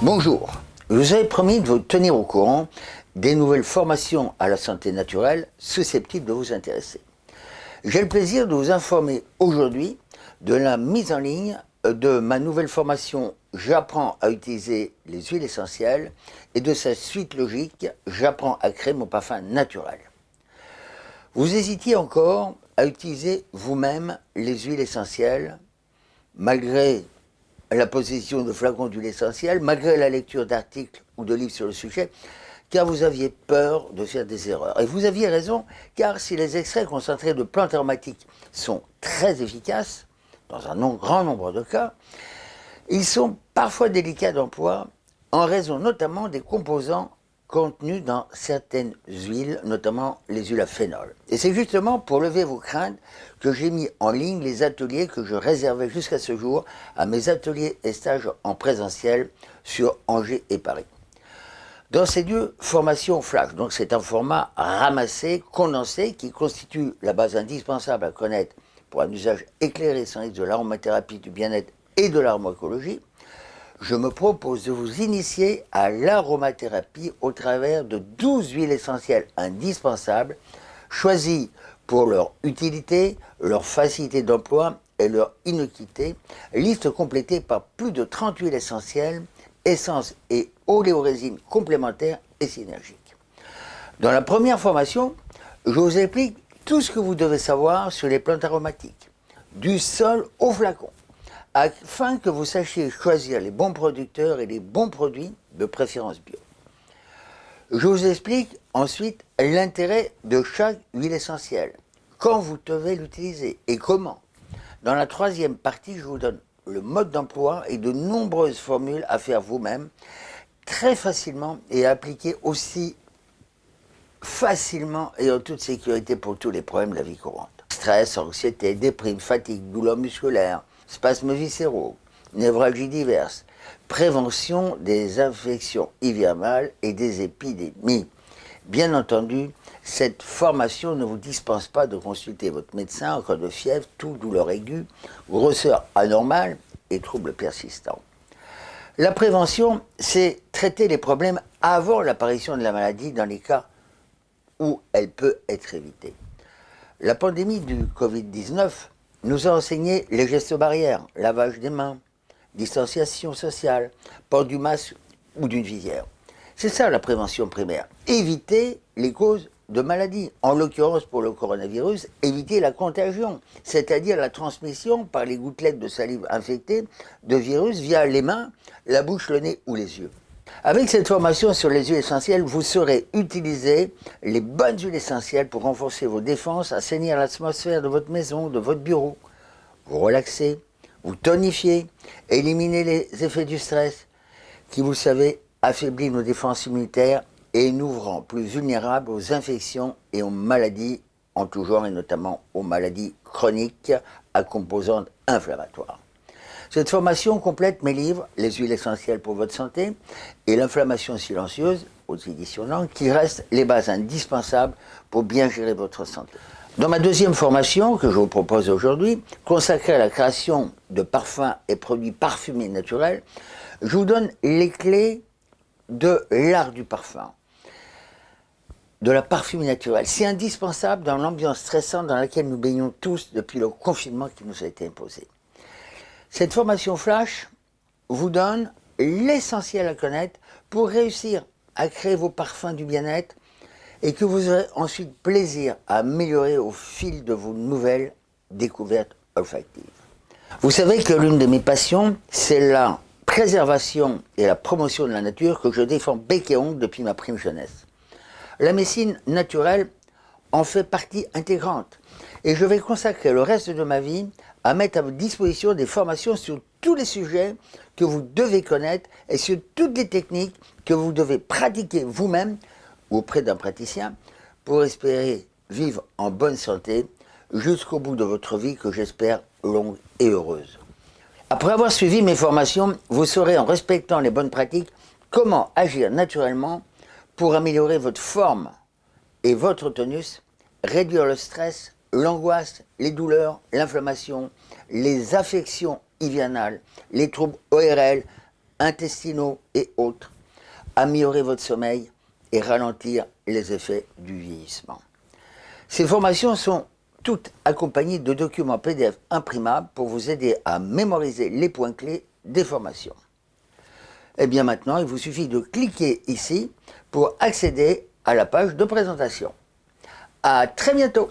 Bonjour, je vous avais promis de vous tenir au courant des nouvelles formations à la santé naturelle susceptibles de vous intéresser. J'ai le plaisir de vous informer aujourd'hui de la mise en ligne de ma nouvelle formation J'apprends à utiliser les huiles essentielles et de sa suite logique J'apprends à créer mon parfum naturel. Vous hésitiez encore à utiliser vous-même les huiles essentielles malgré la possession de flacons d'huile essentielle, malgré la lecture d'articles ou de livres sur le sujet, car vous aviez peur de faire des erreurs. Et vous aviez raison, car si les extraits concentrés de plantes aromatiques sont très efficaces, dans un grand nombre de cas, ils sont parfois délicats d'emploi en raison notamment des composants contenus dans certaines huiles, notamment les huiles à phénol. Et c'est justement pour lever vos craintes que j'ai mis en ligne les ateliers que je réservais jusqu'à ce jour à mes ateliers et stages en présentiel sur Angers et Paris. Dans ces deux formations flash, donc c'est un format ramassé, condensé, qui constitue la base indispensable à connaître pour un usage éclairé sans risque de l'aromathérapie, du bien-être et de l'aromaécologie, je me propose de vous initier à l'aromathérapie au travers de 12 huiles essentielles indispensables, choisies pour leur utilité, leur facilité d'emploi et leur inoquité, liste complétée par plus de 30 huiles essentielles, essences et oléorésines complémentaires et synergiques. Dans la première formation, je vous explique tout ce que vous devez savoir sur les plantes aromatiques, du sol au flacon, afin que vous sachiez choisir les bons producteurs et les bons produits, de préférence bio. Je vous explique ensuite l'intérêt de chaque huile essentielle, quand vous devez l'utiliser et comment. Dans la troisième partie, je vous donne le mode d'emploi et de nombreuses formules à faire vous-même, très facilement et à appliquer aussi facilement et en toute sécurité pour tous les problèmes de la vie courante. Stress, anxiété, déprime, fatigue, douleurs musculaires, spasmes viscéraux, névralgies diverses, prévention des infections hivernales et des épidémies. Bien entendu, cette formation ne vous dispense pas de consulter votre médecin en cas de fièvre, tout douleur aiguë, grosseur anormale et troubles persistants. La prévention, c'est traiter les problèmes avant l'apparition de la maladie dans les cas où elle peut être évitée. La pandémie du Covid-19 nous a enseigné les gestes barrières, lavage des mains, distanciation sociale, port du masque ou d'une visière. C'est ça la prévention primaire. Éviter les causes de maladies. En l'occurrence pour le coronavirus, éviter la contagion, c'est-à-dire la transmission par les gouttelettes de salive infectée de virus via les mains, la bouche, le nez ou les yeux. Avec cette formation sur les huiles essentielles, vous saurez utiliser les bonnes huiles essentielles pour renforcer vos défenses, assainir l'atmosphère de votre maison, de votre bureau, vous relaxer, vous tonifier, éliminer les effets du stress qui, vous savez, affaiblit nos défenses immunitaires et nous rend plus vulnérables aux infections et aux maladies en tout genre et notamment aux maladies chroniques à composantes inflammatoires. Cette formation complète mes livres Les huiles essentielles pour votre santé et L'inflammation silencieuse aux éditions Langue qui restent les bases indispensables pour bien gérer votre santé. Dans ma deuxième formation que je vous propose aujourd'hui, consacrée à la création de parfums et produits parfumés naturels, je vous donne les clés de l'art du parfum, de la parfumerie naturelle. C'est indispensable dans l'ambiance stressante dans laquelle nous baignons tous depuis le confinement qui nous a été imposé. Cette formation flash vous donne l'essentiel à connaître pour réussir à créer vos parfums du bien-être et que vous aurez ensuite plaisir à améliorer au fil de vos nouvelles découvertes olfactives. Vous savez que l'une de mes passions, c'est la préservation et la promotion de la nature que je défends bec et ongle depuis ma prime jeunesse. La médecine naturelle en fait partie intégrante et je vais consacrer le reste de ma vie à mettre à votre disposition des formations sur tous les sujets que vous devez connaître et sur toutes les techniques que vous devez pratiquer vous-même ou auprès d'un praticien pour espérer vivre en bonne santé jusqu'au bout de votre vie que j'espère longue et heureuse. Après avoir suivi mes formations, vous saurez en respectant les bonnes pratiques comment agir naturellement pour améliorer votre forme et votre tonus, réduire le stress, l'angoisse, les douleurs, l'inflammation, les affections hivernales, les troubles ORL, intestinaux et autres, améliorer votre sommeil et ralentir les effets du vieillissement. Ces formations sont toutes accompagnées de documents PDF imprimables pour vous aider à mémoriser les points clés des formations. Et eh bien maintenant, il vous suffit de cliquer ici pour accéder à la page de présentation. À très bientôt